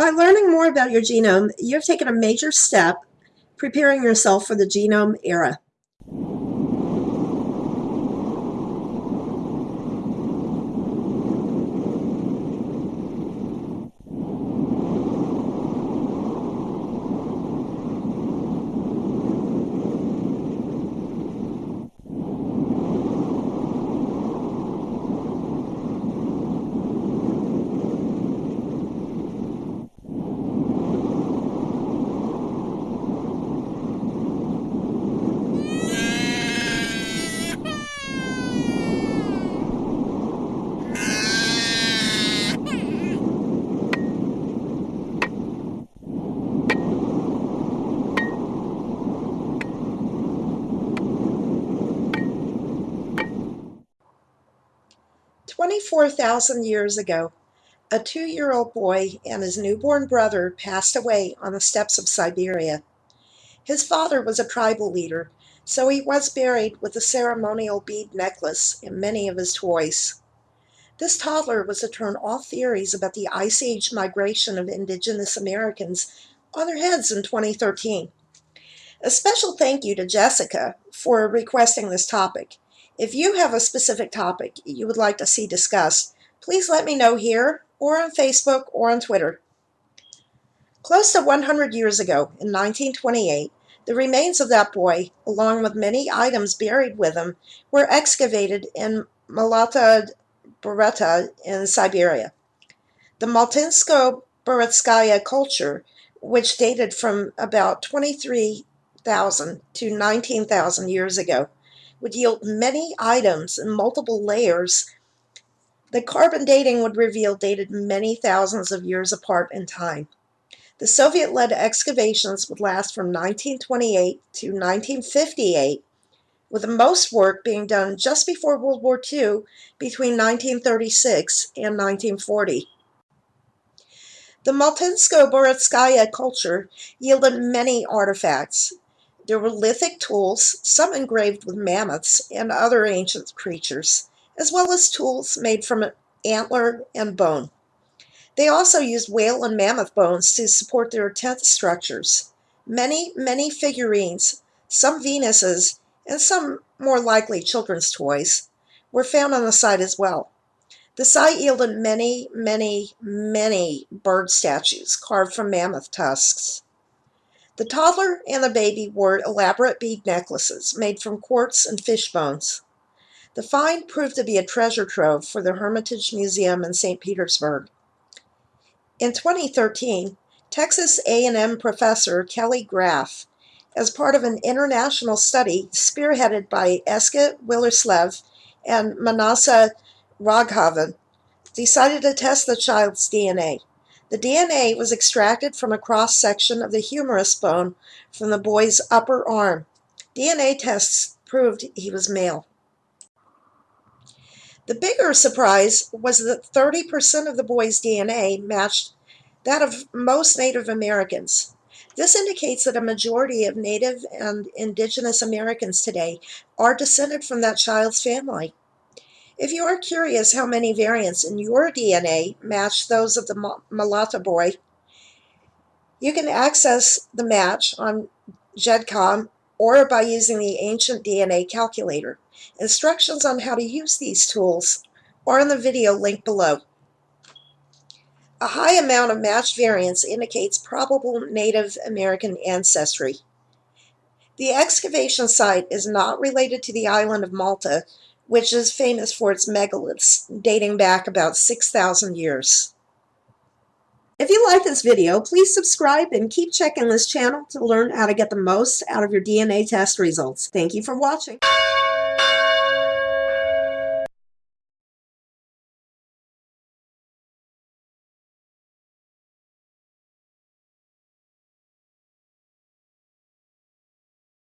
By learning more about your genome, you have taken a major step preparing yourself for the genome era. 24,000 years ago, a two-year-old boy and his newborn brother passed away on the steppes of Siberia. His father was a tribal leader, so he was buried with a ceremonial bead necklace and many of his toys. This toddler was to turn all theories about the Ice Age migration of indigenous Americans on their heads in 2013. A special thank you to Jessica for requesting this topic. If you have a specific topic you would like to see discussed, please let me know here or on Facebook or on Twitter. Close to 100 years ago, in 1928, the remains of that boy, along with many items buried with him, were excavated in Malata Bureta in Siberia. The Maltinsko-Buretskaya culture, which dated from about 23,000 to 19,000 years ago, would yield many items in multiple layers. The carbon dating would reveal dated many thousands of years apart in time. The Soviet-led excavations would last from 1928 to 1958, with the most work being done just before World War II between 1936 and 1940. The Maltinsko-Buretskaya culture yielded many artifacts, there were lithic tools, some engraved with mammoths and other ancient creatures, as well as tools made from antler and bone. They also used whale and mammoth bones to support their tent structures. Many, many figurines, some Venuses, and some more likely children's toys, were found on the site as well. The site yielded many, many, many bird statues carved from mammoth tusks. The toddler and the baby wore elaborate bead necklaces made from quartz and fish bones. The find proved to be a treasure trove for the Hermitage Museum in St. Petersburg. In 2013, Texas A&M professor Kelly Graf, as part of an international study spearheaded by Eske Willerslev and Maanasa Raghavan, decided to test the child's DNA. The DNA was extracted from a cross-section of the humerus bone from the boy's upper arm. DNA tests proved he was male. The bigger surprise was that 30% of the boy's DNA matched that of most Native Americans. This indicates that a majority of Native and Indigenous Americans today are descended from that child's family. If you are curious how many variants in your DNA match those of the Malata boy, you can access the match on GEDmatch or by using the Ancient DNA Calculator. Instructions on how to use these tools are in the video link below. A high amount of matched variants indicates probable Native American ancestry. The excavation site is not related to the island of Malta, which is famous for its megaliths dating back about 6,000 years. If you like this video, please subscribe and keep checking this channel to learn how to get the most out of your DNA test results. Thank you for watching.